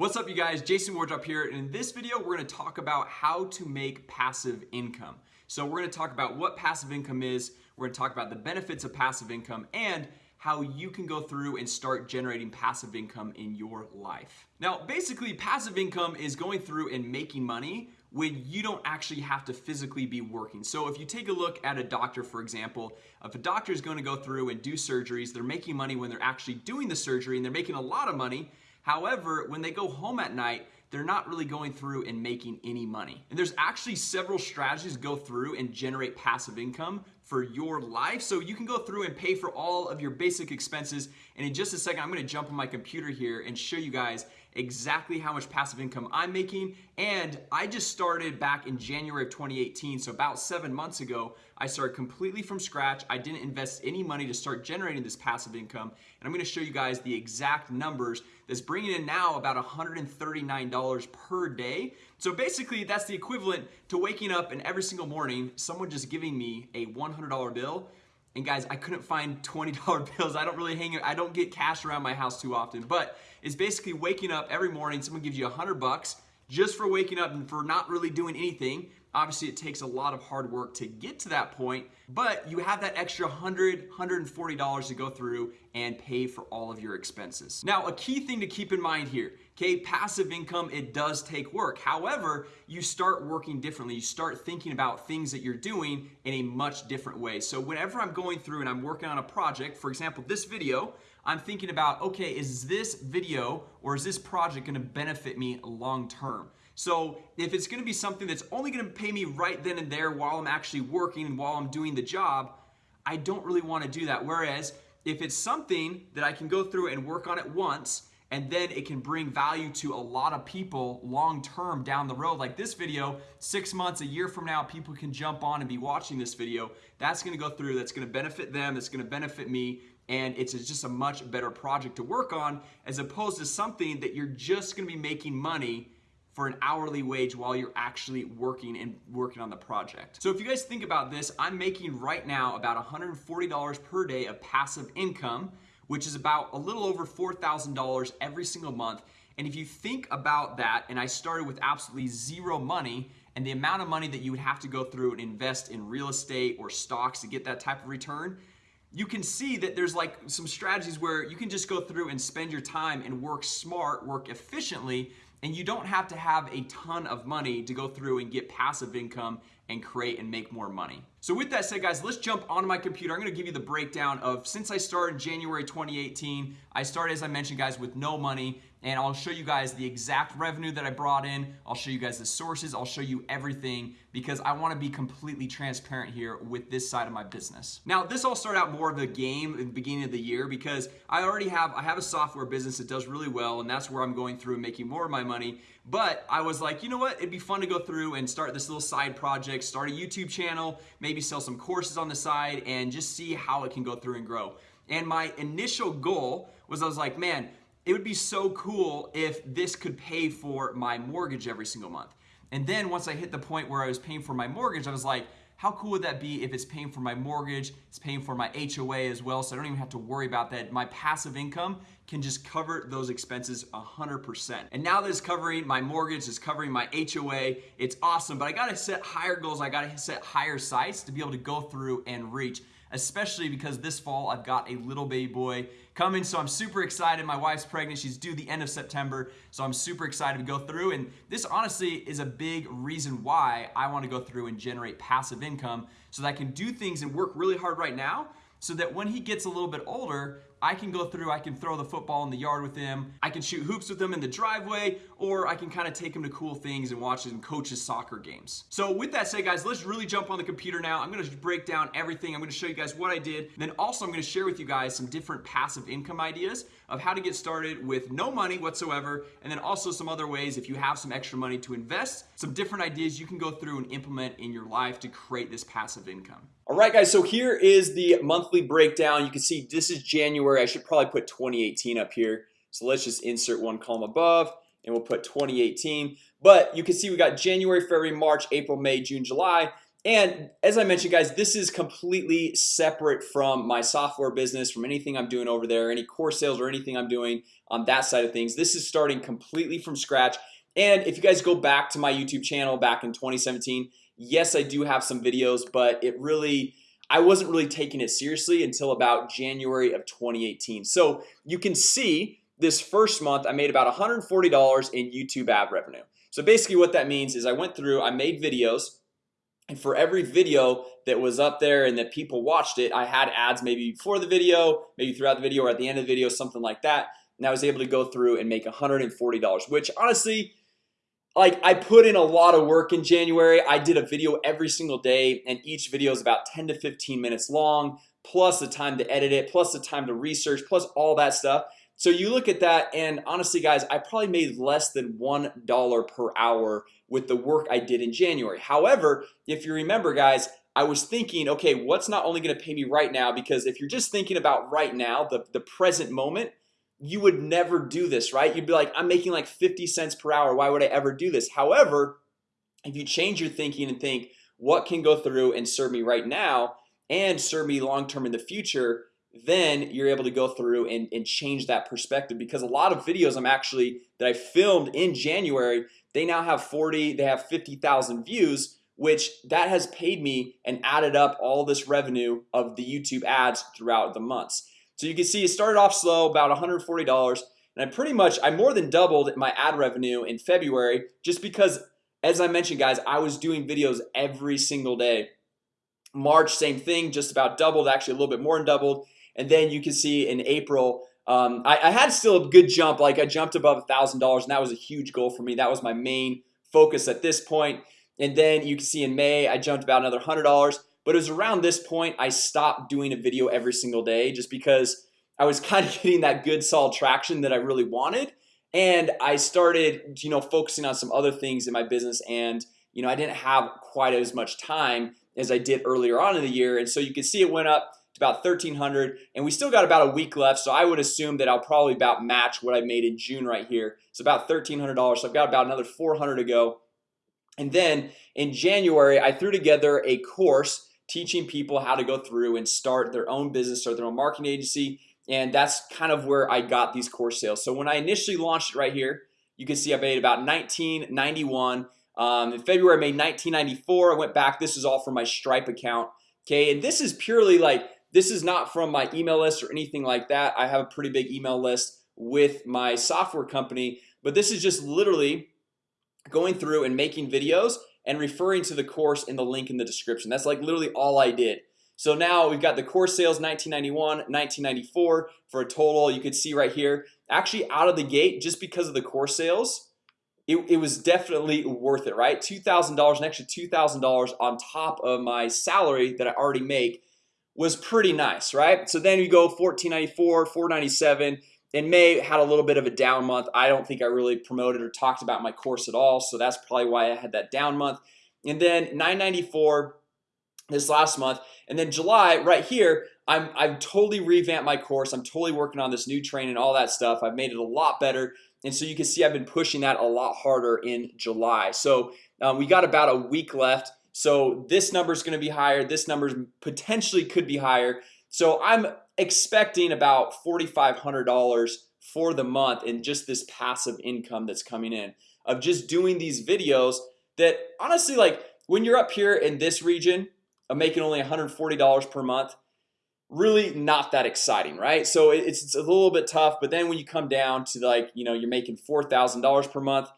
What's up you guys? Jason Wardrop here and in this video we're going to talk about how to make passive income. So we're to talk about what passive income is We're to talk about the benefits of passive income and how you can go through and start generating passive income in your life. Now basically passive income is going through and making money when you don't actually have to physically be working. So if you take a look at a doctor for example if a doctor is going to go through and do surgeries they're making money when they're actually doing the surgery and they're making a lot of money However, when they go home at night, they're not really going through and making any money. And there's actually several strategies go through and generate passive income for your life. So you can go through and pay for all of your basic expenses. And in just a second, I'm gonna jump on my computer here and show you guys exactly how much passive income I'm making. And I just started back in January of 2018. So about seven months ago, I started completely from scratch. I didn't invest any money to start generating this passive income. And I'm gonna show you guys the exact numbers that's bringing in now about $139 per day. So basically that's the equivalent to waking up and every single morning, someone just giving me a $100 bill and guys, I couldn't find $20 bills. I don't really hang I don't get cash around my house too often, but it's basically waking up every morning, someone gives you a hundred bucks just for waking up and for not really doing anything Obviously, it takes a lot of hard work to get to that point, but you have that extra $100, $140 to go through and pay for all of your expenses. Now, a key thing to keep in mind here, okay, passive income, it does take work. However, you start working differently. You start thinking about things that you're doing in a much different way. So whenever I'm going through and I'm working on a project, for example, this video, I'm thinking about, okay, is this video or is this project gonna benefit me long term? So if it's gonna be something that's only gonna pay me right then and there while I'm actually working and while I'm doing the job, I don't really wanna do that. Whereas if it's something that I can go through and work on it once and then it can bring value to a lot of people long term down the road. Like this video six months a year from now people can jump on and be watching this video. That's gonna go through that's gonna benefit them that's gonna benefit me and it's just a much better project to work on as opposed to something that you're just gonna be making money for an hourly wage while you're actually working and working on the project. So if you guys think about this, I'm making right now about $140 per day of passive income, which is about a little over $4,000 every single month. And if you think about that, and I started with absolutely zero money, and the amount of money that you would have to go through and invest in real estate or stocks to get that type of return, you can see that there's like some strategies where you can just go through and spend your time and work smart, work efficiently, and you don't have to have a ton of money to go through and get passive income and create and make more money. So with that said guys, let's jump onto my computer. I'm gonna give you the breakdown of since I started January 2018, I started as I mentioned guys with no money and I'll show you guys the exact revenue that I brought in. I'll show you guys the sources. I'll show you everything because I wanna be completely transparent here with this side of my business. Now, this all started out more of a game at the beginning of the year because I already have, I have a software business that does really well and that's where I'm going through and making more of my money. But I was like, you know what? It'd be fun to go through and start this little side project, start a YouTube channel, maybe sell some courses on the side and just see how it can go through and grow. And my initial goal was I was like, man, it would be so cool if this could pay for my mortgage every single month. And then once I hit the point where I was paying for my mortgage, I was like, how cool would that be if it's paying for my mortgage, it's paying for my HOA as well, so I don't even have to worry about that. My passive income can just cover those expenses 100%. And now that it's covering my mortgage, it's covering my HOA, it's awesome, but I gotta set higher goals, I gotta set higher sights to be able to go through and reach especially because this fall I've got a little baby boy coming. So I'm super excited. My wife's pregnant. She's due the end of September. So I'm super excited to go through. And this honestly is a big reason why I want to go through and generate passive income so that I can do things and work really hard right now so that when he gets a little bit older I can go through, I can throw the football in the yard with him, I can shoot hoops with him in the driveway, or I can kind of take him to cool things and watch him coach his soccer games. So with that said, guys, let's really jump on the computer now. I'm gonna break down everything. I'm gonna show you guys what I did. Then also I'm gonna share with you guys some different passive income ideas of how to get started with no money whatsoever, and then also some other ways if you have some extra money to invest, some different ideas you can go through and implement in your life to create this passive income. All right, guys, so here is the monthly breakdown. You can see this is January. I should probably put 2018 up here. So let's just insert one column above and we'll put 2018 but you can see we got January February March April May June July. And as I mentioned guys this is completely separate from my software business from anything I'm doing over there any core sales or anything I'm doing on that side of things. This is starting completely from scratch. And if you guys go back to my YouTube channel back in 2017 Yes, I do have some videos, but it really I wasn't really taking it seriously until about January of 2018 So you can see this first month I made about $140 in YouTube ad revenue. So basically what that means is I went through I made videos and for every video that was up there and that people watched it I had ads maybe before the video maybe throughout the video or at the end of the video something like that. And I was able to go through and make $140 which honestly like I put in a lot of work in January. I did a video every single day and each video is about 10 to 15 minutes long plus the time to edit it plus the time to research plus all that stuff. So you look at that and honestly guys I probably made less than one dollar per hour with the work I did in January. However, if you remember guys I was thinking okay What's not only gonna pay me right now? Because if you're just thinking about right now the, the present moment you would never do this right? You'd be like I'm making like 50 cents per hour. Why would I ever do this? However if you change your thinking and think what can go through and serve me right now and serve me long-term in the future then you're able to go through and, and change that perspective. Because a lot of videos I'm actually that I filmed in January they now have 40 they have 50,000 views which that has paid me and added up all this revenue of the YouTube ads throughout the months so you can see it started off slow about $140 and I pretty much I more than doubled my ad revenue in February just because as I mentioned guys I was doing videos every single day. March same thing just about doubled actually a little bit more than doubled. And then you can see in April um, I, I, had still a good jump like I jumped above a thousand dollars and that was a huge goal for me. That was my main focus at this point. And then you can see in May I jumped about another hundred dollars but it was around this point I stopped doing a video every single day just because I was kind of getting that good solid traction that I really wanted. And I started you know focusing on some other things in my business and you know I didn't have quite as much time as I did earlier on in the year. And so you can see it went up to about 1300 and we still got about a week left. So I would assume that I'll probably about match what I made in June right here. It's about $1,300 so I've got about another 400 to go. And then in January I threw together a course teaching people how to go through and start their own business or their own marketing agency. And that's kind of where I got these course sales. So when I initially launched it right here you can see I made about 1991 um, in February I made 1994 I went back. This is all from my Stripe account Okay, and this is purely like this is not from my email list or anything like that. I have a pretty big email list with my software company But this is just literally going through and making videos and referring to the course in the link in the description. That's like literally all I did. So now we've got the course sales 1991 1994 for a total you could see right here. Actually out of the gate just because of the course sales it, it was definitely worth it right? $2,000 an extra $2,000 on top of my salary that I already make was pretty nice right? So then you go 1494 497 in May had a little bit of a down month. I don't think I really promoted or talked about my course at all So that's probably why I had that down month. And then 994 this last month and then July right here I'm I've totally revamped my course. I'm totally working on this new training and all that stuff. I've made it a lot better and so you can see I've been pushing that a lot harder in July. So um, we got about a week left so this number is going to be higher. This number potentially could be higher. So I'm expecting about $4,500 for the month in just this passive income that's coming in of just doing these videos that honestly like when you're up here in this region of making only $140 per month really not that exciting right? So it's, it's a little bit tough but then when you come down to like you know you're making $4,000 per month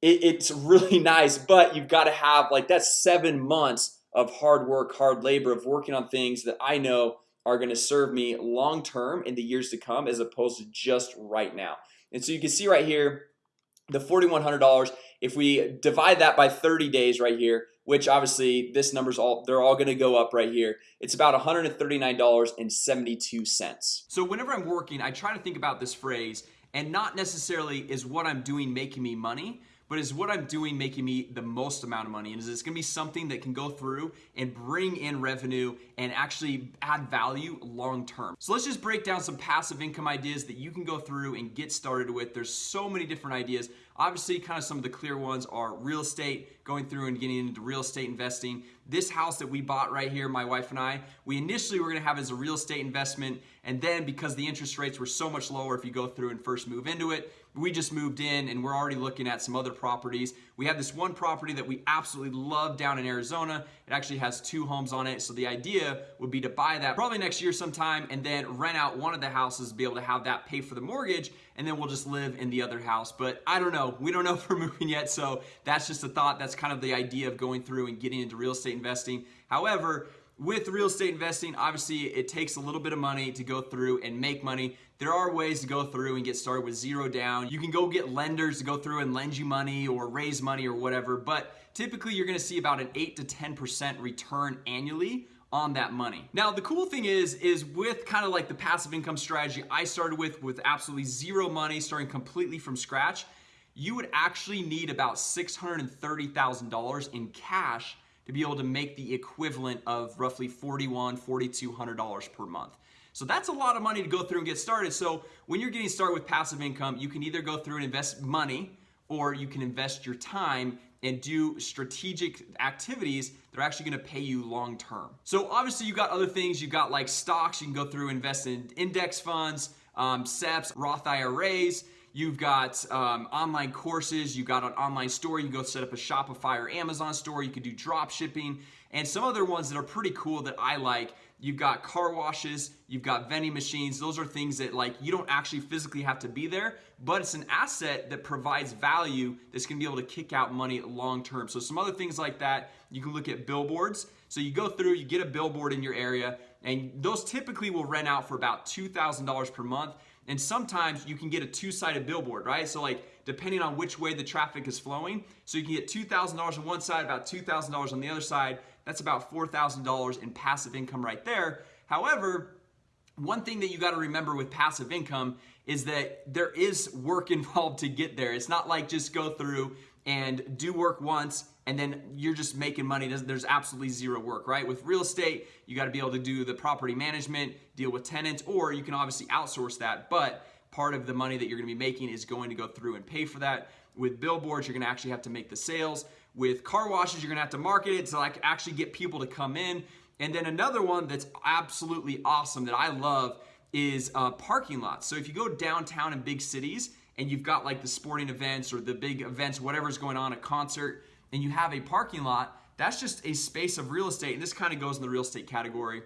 it, it's really nice but you've got to have like that's seven months of hard work hard labor of working on things that I know are going to serve me long-term in the years to come as opposed to just right now. And so you can see right here the $4,100 if we divide that by 30 days right here which obviously this number's all they're all gonna go up right here It's about $139.72 So whenever I'm working I try to think about this phrase and not necessarily is what I'm doing making me money but is what I'm doing making me the most amount of money? And is this gonna be something that can go through and bring in revenue and actually add value long term? So let's just break down some passive income ideas that you can go through and get started with. There's so many different ideas. Obviously, kind of some of the clear ones are real estate, going through and getting into real estate investing. This house that we bought right here, my wife and I, we initially were gonna have as a real estate investment, and then because the interest rates were so much lower if you go through and first move into it, we just moved in and we're already looking at some other properties. We have this one property that we absolutely love down in Arizona. It actually has two homes on it. So the idea would be to buy that probably next year sometime and then rent out one of the houses, be able to have that pay for the mortgage, and then we'll just live in the other house. But I don't know. We don't know if we're moving yet. So that's just a thought. That's kind of the idea of going through and getting into real estate investing. However, with real estate investing, obviously it takes a little bit of money to go through and make money. There are ways to go through and get started with zero down. You can go get lenders to go through and lend you money or raise money or whatever, but typically you're gonna see about an 8 to 10% return annually on that money. Now, the cool thing is, is with kind of like the passive income strategy I started with, with absolutely zero money, starting completely from scratch, you would actually need about $630,000 in cash to be able to make the equivalent of roughly $41, $4,200 per month. So that's a lot of money to go through and get started. So when you're getting started with passive income, you can either go through and invest money or you can invest your time and do strategic activities that are actually gonna pay you long term. So obviously you've got other things, You've got like stocks, you can go through and invest in index funds, um, SEPs, Roth IRAs, You've got um, online courses. You've got an online store. You can go set up a Shopify or Amazon store. You can do drop shipping and some other ones that are pretty cool that I like. You've got car washes. You've got vending machines. Those are things that like you don't actually physically have to be there, but it's an asset that provides value that's going to be able to kick out money long term. So some other things like that. You can look at billboards. So you go through, you get a billboard in your area, and those typically will rent out for about $2,000 per month. And sometimes you can get a two-sided billboard, right? So like depending on which way the traffic is flowing. So you can get $2,000 on one side, about $2,000 on the other side. That's about $4,000 in passive income right there. However, one thing that you got to remember with passive income is that there is work involved to get there. It's not like just go through and do work once and then you're just making money. There's absolutely zero work, right? With real estate, you got to be able to do the property management, deal with tenants, or you can obviously outsource that. But part of the money that you're going to be making is going to go through and pay for that. With billboards, you're going to actually have to make the sales. With car washes, you're going to have to market it to like actually get people to come in. And then another one that's absolutely awesome that I love is uh, parking lots. So if you go downtown in big cities and you've got like the sporting events or the big events, whatever's going on, a concert, and you have a parking lot, that's just a space of real estate. And this kind of goes in the real estate category.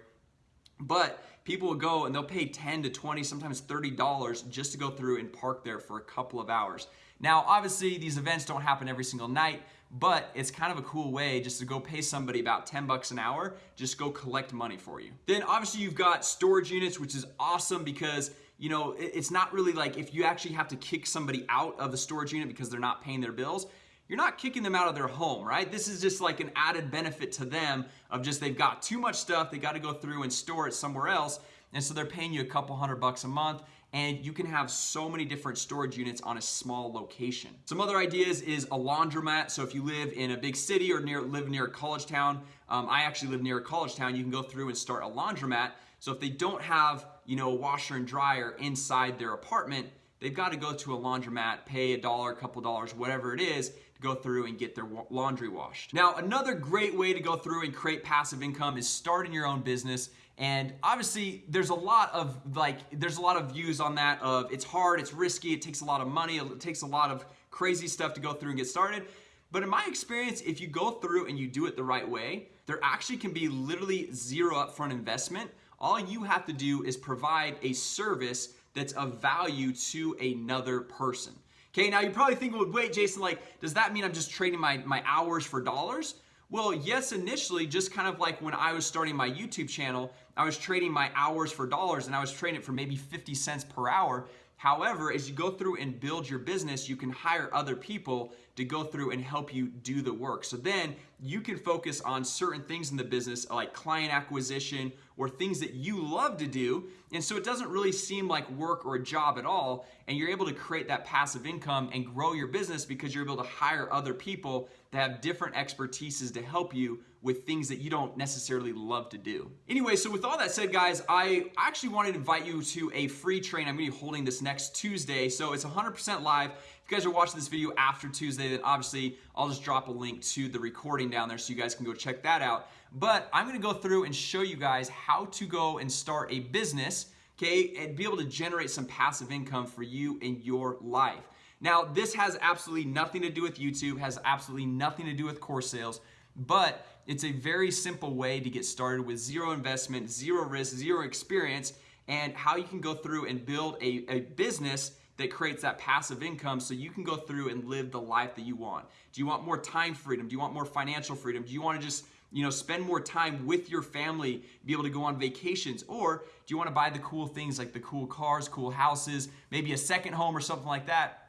But people will go and they'll pay 10 to 20, sometimes $30 just to go through and park there for a couple of hours. Now, obviously, these events don't happen every single night, but it's kind of a cool way just to go pay somebody about 10 bucks an hour, just go collect money for you. Then obviously you've got storage units, which is awesome because you know, it's not really like if you actually have to kick somebody out of the storage unit because they're not paying their bills, you're not kicking them out of their home, right? This is just like an added benefit to them of just they've got too much stuff, they got to go through and store it somewhere else, and so they're paying you a couple hundred bucks a month and you can have so many different storage units on a small location. Some other ideas is a laundromat. So if you live in a big city or near live near a college town, um, I actually live near a college town, you can go through and start a laundromat. So if they don't have, you know, a washer and dryer inside their apartment, they've got to go to a laundromat, pay a dollar, a couple dollars, whatever it is, to go through and get their laundry washed. Now, another great way to go through and create passive income is starting your own business. And obviously, there's a lot of like, there's a lot of views on that of it's hard, it's risky, it takes a lot of money, it takes a lot of crazy stuff to go through and get started. But in my experience, if you go through and you do it the right way, there actually can be literally zero upfront investment. All you have to do is provide a service that's of value to another person. Okay, now you're probably think, well, wait, Jason, like, does that mean I'm just trading my, my hours for dollars? Well, yes, initially, just kind of like when I was starting my YouTube channel, I was trading my hours for dollars and I was trading it for maybe 50 cents per hour. However, as you go through and build your business, you can hire other people to go through and help you do the work. So then you can focus on certain things in the business like client acquisition or things that you love to do. And so it doesn't really seem like work or a job at all. And you're able to create that passive income and grow your business because you're able to hire other people that have different expertises to help you with things that you don't necessarily love to do. Anyway, so with all that said, guys, I actually wanted to invite you to a free train I'm gonna be holding this next Tuesday. So it's 100% live. If you guys are watching this video after Tuesday, then obviously I'll just drop a link to the recording down there so you guys can go check that out. But I'm gonna go through and show you guys how to go and start a business, okay, and be able to generate some passive income for you in your life. Now, this has absolutely nothing to do with YouTube, has absolutely nothing to do with course sales, but it's a very simple way to get started with zero investment, zero risk, zero experience, and how you can go through and build a, a business that creates that passive income so you can go through and live the life that you want. Do you want more time freedom? Do you want more financial freedom? Do you want to just you know, spend more time with your family, be able to go on vacations? Or do you want to buy the cool things like the cool cars, cool houses, maybe a second home or something like that?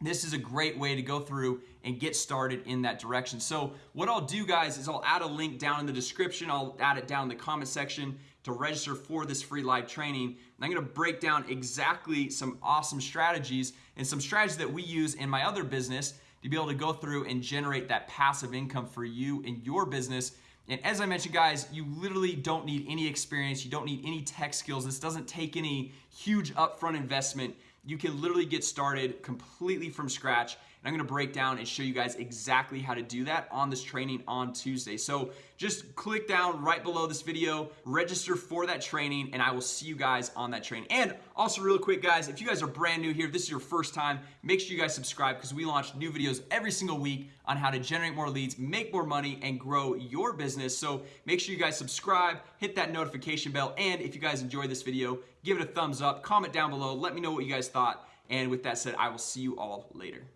This is a great way to go through and get started in that direction. So what I'll do guys is I'll add a link down in the description. I'll add it down in the comment section to register for this free live training. And I'm gonna break down exactly some awesome strategies and some strategies that we use in my other business to be able to go through and generate that passive income for you in your business. And as I mentioned, guys, you literally don't need any experience. You don't need any tech skills. This doesn't take any huge upfront investment. You can literally get started completely from scratch And I'm gonna break down and show you guys exactly how to do that on this training on Tuesday. So just click down right below this video, register for that training, and I will see you guys on that training. And also real quick guys, if you guys are brand new here, this is your first time, make sure you guys subscribe because we launch new videos every single week on how to generate more leads, make more money, and grow your business. So make sure you guys subscribe, hit that notification bell, and if you guys enjoyed this video, give it a thumbs up, comment down below, let me know what you guys thought. And with that said, I will see you all later.